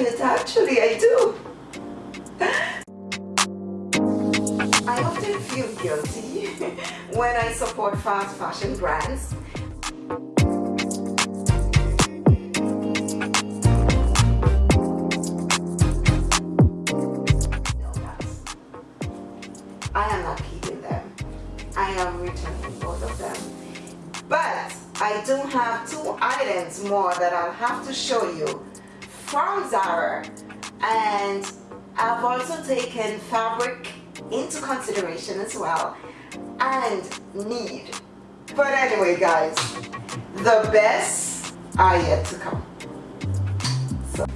it, actually I do. I often feel guilty when I support fast fashion brands I am not keeping them. I am returning both of them. But I do have two items more that I'll have to show you from Zara and I've also taken fabric into consideration as well and need. But anyway guys, the best are yet to come. So,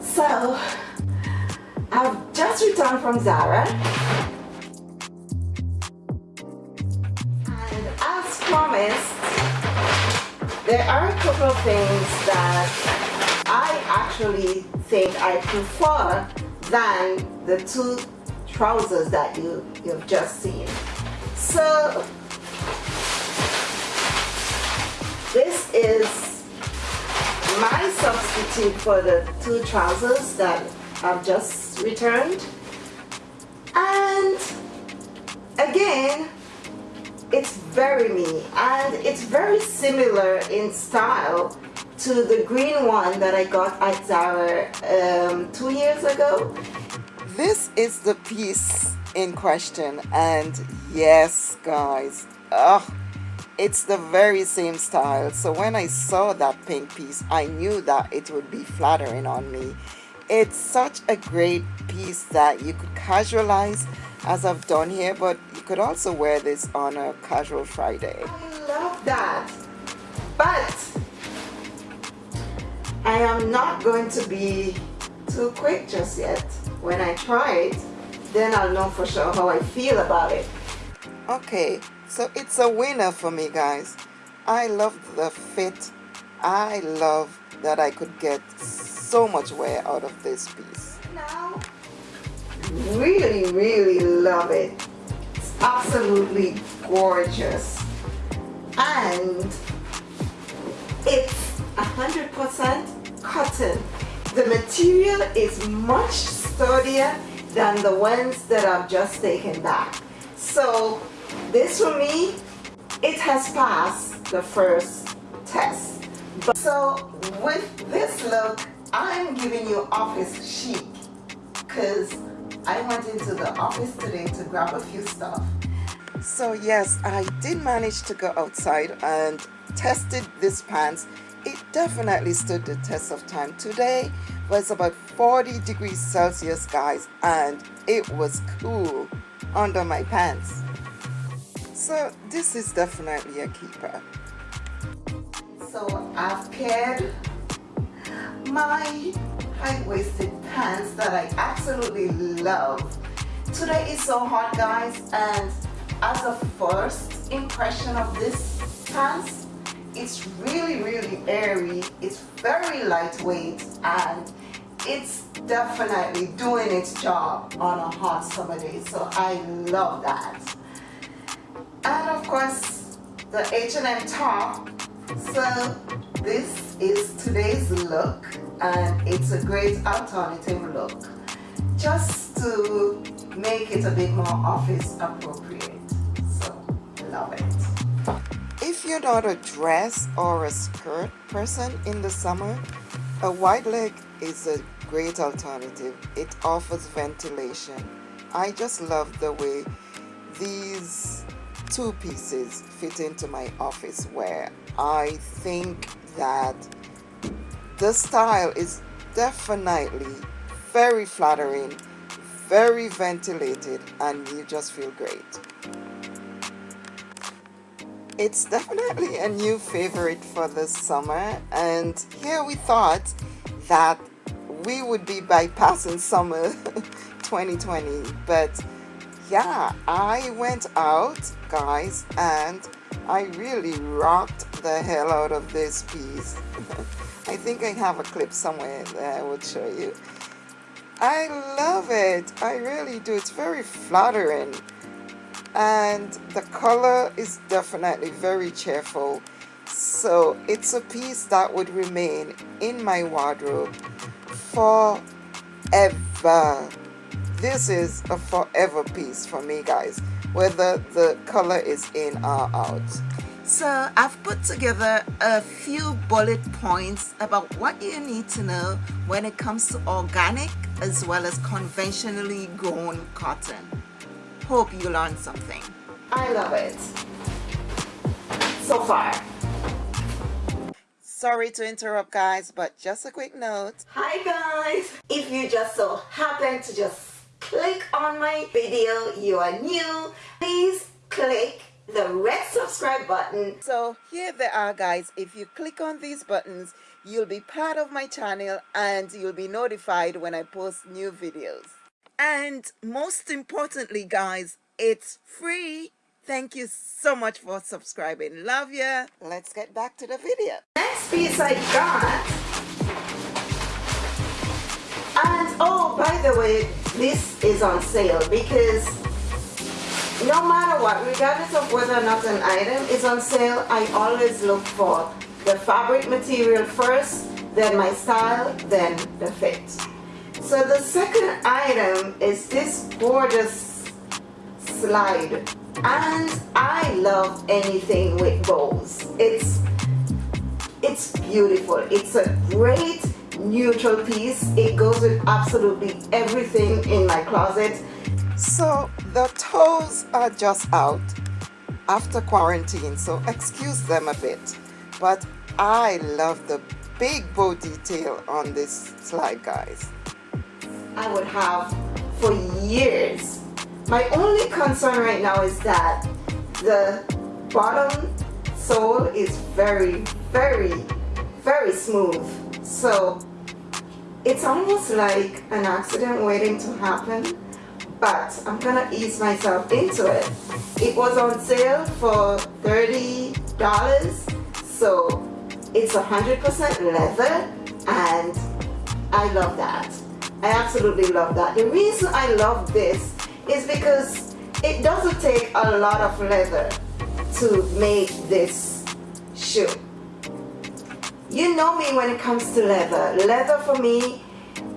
so I've just returned from Zara and as promised there are a couple of things that I actually think I prefer than the two trousers that you, you've just seen. So this is my substitute for the two trousers that I've just returned. And again, it's very me and it's very similar in style to the green one that I got at Zara um, two years ago. This is the piece in question and yes guys, oh, it's the very same style so when I saw that pink piece I knew that it would be flattering on me. It's such a great piece that you could casualize as I've done here but you could also wear this on a casual Friday. I love that but I am not going to be too quick just yet. When I try it then I'll know for sure how I feel about it. Okay so it's a winner for me guys. I love the fit. I love that I could get so much wear out of this piece. Now really really love it it's absolutely gorgeous and it's a hundred percent cotton the material is much sturdier than the ones that I've just taken back so this for me it has passed the first test but so with this look I'm giving you office chic because I went into the office today to grab a few stuff. So yes, I did manage to go outside and tested this pants. It definitely stood the test of time. Today was about 40 degrees Celsius guys and it was cool under my pants. So this is definitely a keeper. So I've paired my high-waisted pants that I absolutely love. Today is so hot guys and as a first impression of this pants, it's really really airy, it's very lightweight and it's definitely doing its job on a hot summer day so I love that. And of course the H&M top, so this is today's look and it's a great alternative look just to make it a bit more office appropriate. So love it if you're not a dress or a skirt person in the summer a wide leg is a great alternative. It offers ventilation. I just love the way these two pieces fit into my office wear. I think that the style is definitely very flattering very ventilated and you just feel great it's definitely a new favorite for the summer and here we thought that we would be bypassing summer 2020 but yeah I went out guys and I really rocked the hell out of this piece I think I have a clip somewhere that I would show you. I love it. I really do. It's very flattering. And the color is definitely very cheerful. So it's a piece that would remain in my wardrobe forever this is a forever piece for me guys whether the color is in or out so I've put together a few bullet points about what you need to know when it comes to organic as well as conventionally grown cotton. Hope you learned something. I love it. So far. Sorry to interrupt guys, but just a quick note. Hi guys! If you just so happen to just click on my video, you are new, please click the red subscribe button. So here they are guys. If you click on these buttons, you'll be part of my channel and you'll be notified when I post new videos. And most importantly guys, it's free. Thank you so much for subscribing. Love ya. Let's get back to the video. Next piece I got. And oh, by the way, this is on sale because no matter what, regardless of whether or not an item is on sale, I always look for the fabric material first, then my style, then the fit. So the second item is this gorgeous slide. And I love anything with bows. It's, it's beautiful. It's a great neutral piece. It goes with absolutely everything in my closet. So the toes are just out after quarantine, so excuse them a bit. But I love the big bow detail on this slide, guys. I would have for years. My only concern right now is that the bottom sole is very, very, very smooth. So it's almost like an accident waiting to happen but I'm gonna ease myself into it. It was on sale for $30, so it's 100% leather and I love that. I absolutely love that. The reason I love this is because it doesn't take a lot of leather to make this shoe. You know me when it comes to leather. Leather for me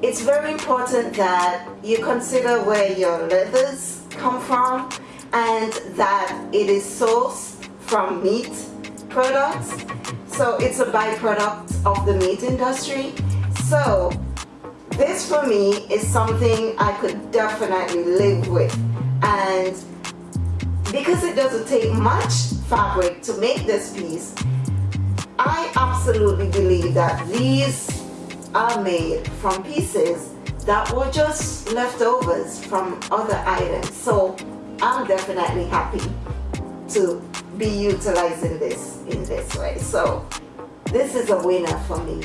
it's very important that you consider where your leathers come from and that it is sourced from meat products. So it's a byproduct of the meat industry. So this for me is something I could definitely live with. And because it doesn't take much fabric to make this piece, I absolutely believe that these are made from pieces that were just leftovers from other items. So I'm definitely happy to be utilizing this in this way. So this is a winner for me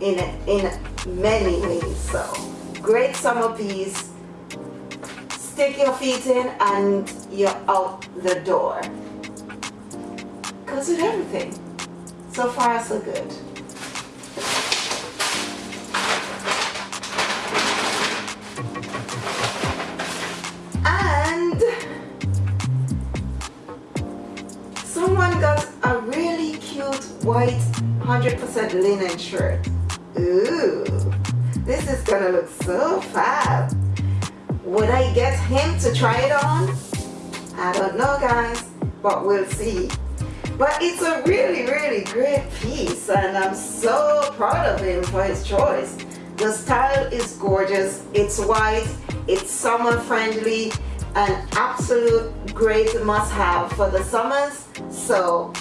in, in many ways. So great summer piece. Stick your feet in and you're out the door. Cause with everything. So far so good. And someone got a really cute white 100% linen shirt. Ooh, this is gonna look so fab. Would I get him to try it on? I don't know guys, but we'll see. But it's a really, really great piece and I'm so proud of him for his choice. The style is gorgeous, it's white, it's summer friendly, an absolute great must have for the summers. So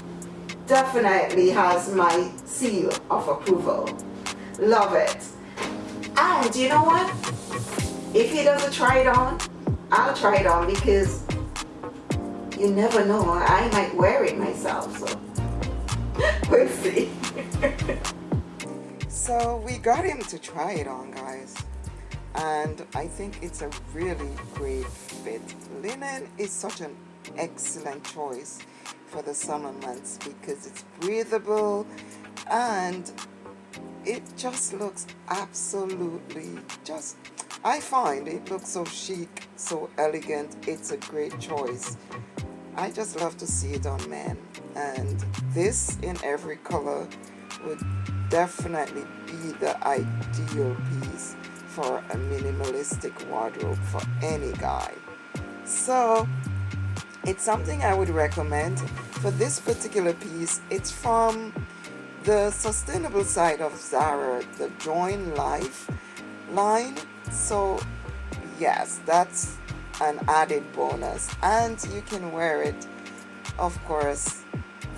definitely has my seal of approval. Love it. Ah, and you know what? If he doesn't try it on, I'll try it on because you never know. I might wear it myself. So we'll see. so we got him to try it on, guys. And I think it's a really great fit. Linen is such an excellent choice for the summer months because it's breathable and it just looks absolutely just I find it looks so chic so elegant it's a great choice I just love to see it on men and this in every color would definitely be the ideal piece for a minimalistic wardrobe for any guy. So it's something I would recommend. For this particular piece, it's from the sustainable side of Zara, the Join Life line. So yes, that's an added bonus. And you can wear it, of course,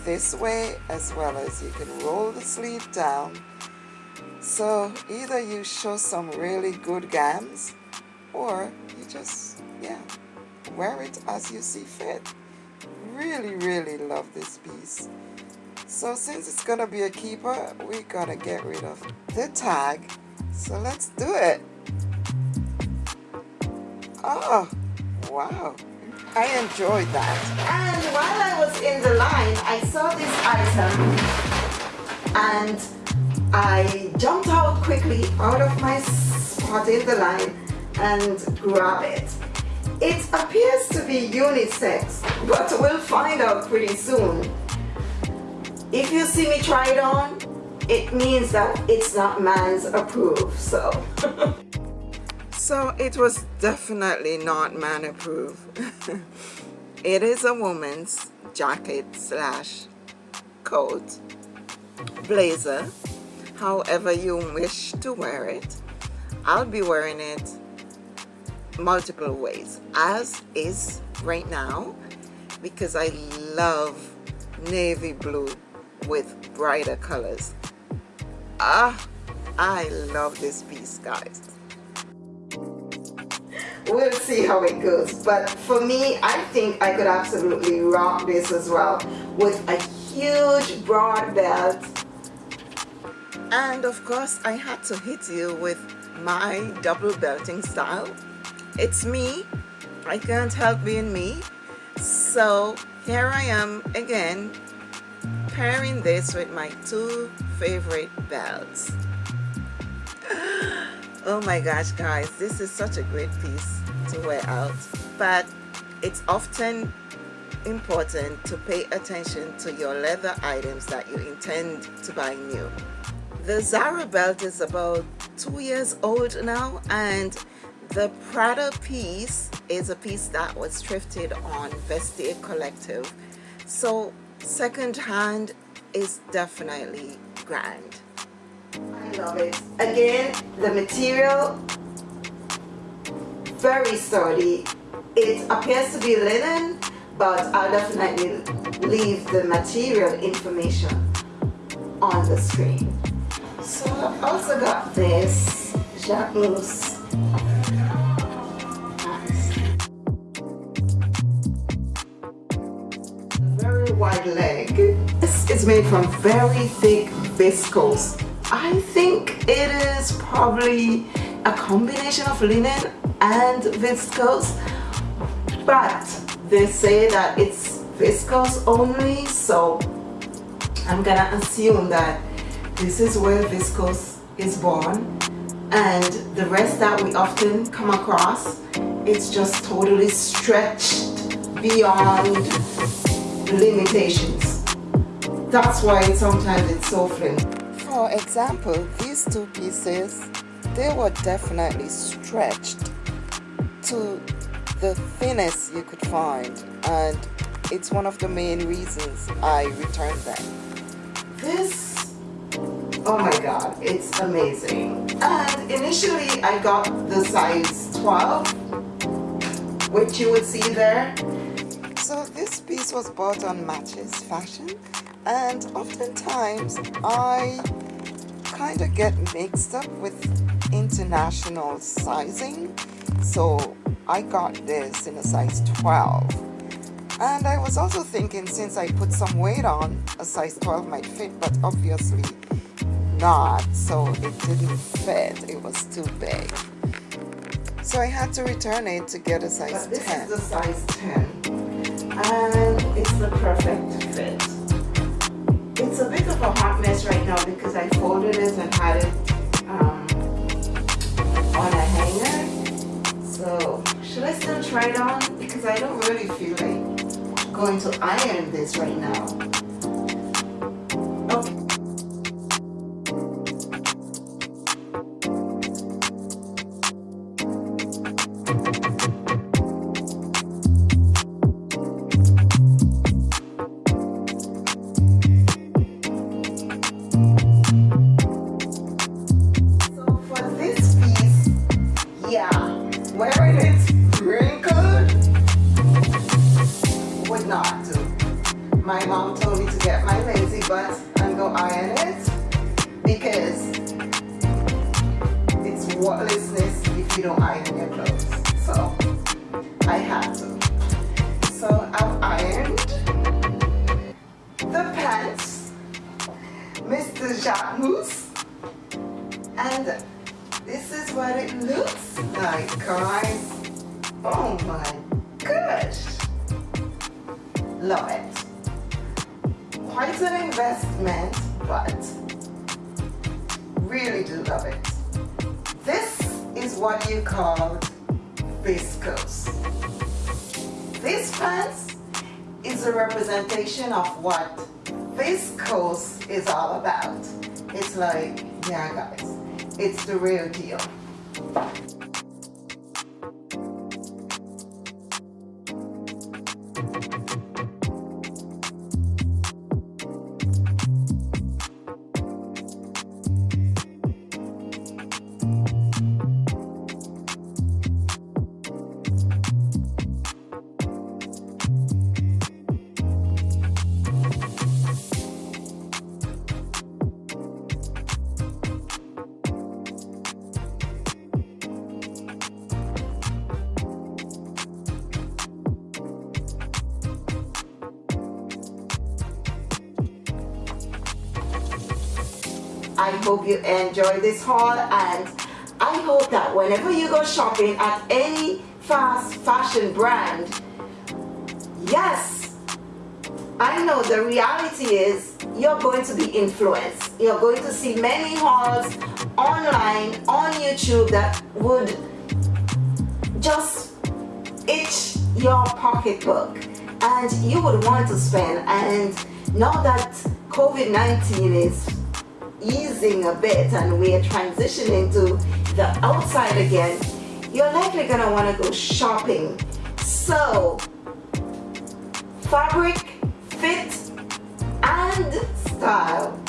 this way as well as you can roll the sleeve down. So either you show some really good gams or you just, yeah, wear it as you see fit. Really, really love this piece. So since it's gonna be a keeper, we gotta get rid of the tag. So let's do it. Oh, wow. I enjoyed that. And while I was in the line, I saw this item and I jumped out quickly out of my spot in the line and grab it. It appears to be unisex, but we'll find out pretty soon. If you see me try it on, it means that it's not man's approved, so. so it was definitely not man approved. it is a woman's jacket slash coat, blazer, however you wish to wear it. I'll be wearing it multiple ways as is right now because I love navy blue with brighter colors. Ah I love this piece guys. We'll see how it goes. But for me I think I could absolutely rock this as well with a huge broad belt. And of course I had to hit you with my double belting style. It's me. I can't help being me. So here I am again pairing this with my two favorite belts oh my gosh guys this is such a great piece to wear out but it's often important to pay attention to your leather items that you intend to buy new the Zara belt is about two years old now and the Prada piece is a piece that was thrifted on Vestiaire Collective. So second-hand is definitely grand. I love it. Again, the material, very sturdy. It appears to be linen, but I'll definitely leave the material information on the screen. So I've also got this Jacquemus leg. Is made from very thick viscose. I think it is probably a combination of linen and viscose, but they say that it's viscose only, so I'm gonna assume that this is where viscose is born and the rest that we often come across it's just totally stretched beyond limitations. That's why sometimes it's so thin. For example, these two pieces, they were definitely stretched to the thinnest you could find and it's one of the main reasons I returned them. This, oh my god, it's amazing. And initially I got the size 12, which you would see there this was bought on Matches Fashion and oftentimes I kind of get mixed up with international sizing. So I got this in a size 12. And I was also thinking since I put some weight on, a size 12 might fit, but obviously not. So it didn't fit, it was too big. So I had to return it to get a size but this 10. This is the size 10 and it's the perfect fit. It's a bit of a hot mess right now because I folded it and had it um, on a hanger. So should I still try it on? Because I don't really feel like going to iron this right now. Is a representation of what viscose is all about. It's like, yeah guys, it's the real deal. I hope you enjoy this haul and I hope that whenever you go shopping at any fast fashion brand, yes, I know the reality is you're going to be influenced. You're going to see many hauls online on YouTube that would just itch your pocketbook and you would want to spend and now that COVID-19 is easing a bit and we're transitioning to the outside again, you're likely going to want to go shopping. So, fabric, fit, and style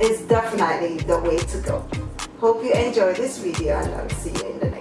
is definitely the way to go. Hope you enjoyed this video and I'll see you in the